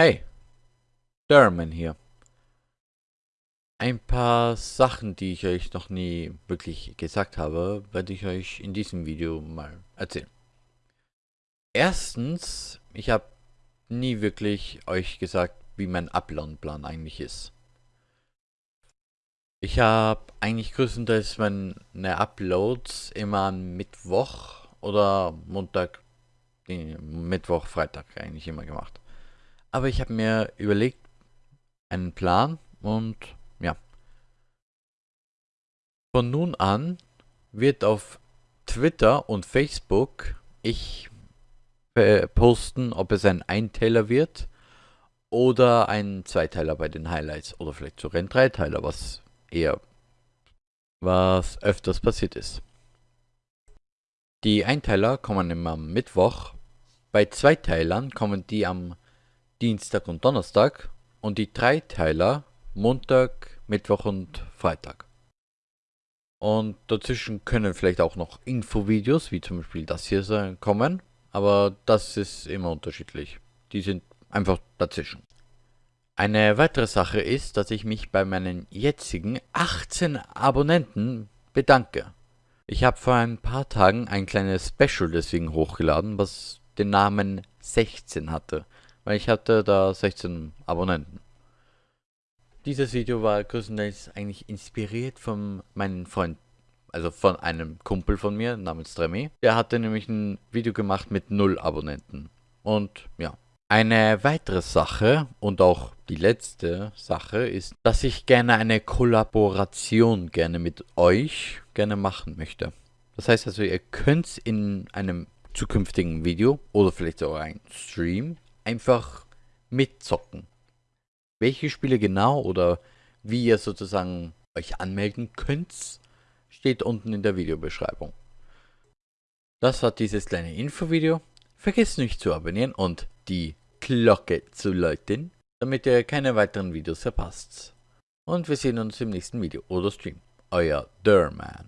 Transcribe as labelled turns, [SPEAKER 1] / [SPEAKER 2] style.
[SPEAKER 1] Hey, Derman hier. Ein paar Sachen, die ich euch noch nie wirklich gesagt habe, werde ich euch in diesem Video mal erzählen. Erstens, ich habe nie wirklich euch gesagt, wie mein Upload-Plan eigentlich ist. Ich habe eigentlich größtenteils meine Uploads immer am Mittwoch oder Montag, Mittwoch, Freitag eigentlich immer gemacht. Aber ich habe mir überlegt, einen Plan und ja. Von nun an wird auf Twitter und Facebook ich posten, ob es ein Einteiler wird oder ein Zweiteiler bei den Highlights oder vielleicht sogar ein Dreiteiler, was eher was öfters passiert ist. Die Einteiler kommen immer am Mittwoch, bei Zweiteilern kommen die am Dienstag und Donnerstag und die Dreiteiler Montag, Mittwoch und Freitag. Und dazwischen können vielleicht auch noch Infovideos, wie zum Beispiel das hier sein, kommen, aber das ist immer unterschiedlich. Die sind einfach dazwischen. Eine weitere Sache ist, dass ich mich bei meinen jetzigen 18 Abonnenten bedanke. Ich habe vor ein paar Tagen ein kleines Special deswegen hochgeladen, was den Namen 16 hatte weil ich hatte da 16 Abonnenten. Dieses Video war größtenteils eigentlich inspiriert von meinem Freund, also von einem Kumpel von mir namens Remy. Der hatte nämlich ein Video gemacht mit 0 Abonnenten. Und ja. Eine weitere Sache und auch die letzte Sache ist, dass ich gerne eine Kollaboration gerne mit euch gerne machen möchte. Das heißt also, ihr könnt in einem zukünftigen Video oder vielleicht sogar ein Stream einfach mitzocken. Welche Spiele genau oder wie ihr sozusagen euch anmelden könnt, steht unten in der Videobeschreibung. Das war dieses kleine Infovideo. Vergesst nicht zu abonnieren und die Glocke zu läuten, damit ihr keine weiteren Videos verpasst. Und wir sehen uns im nächsten Video oder Stream. Euer Derman.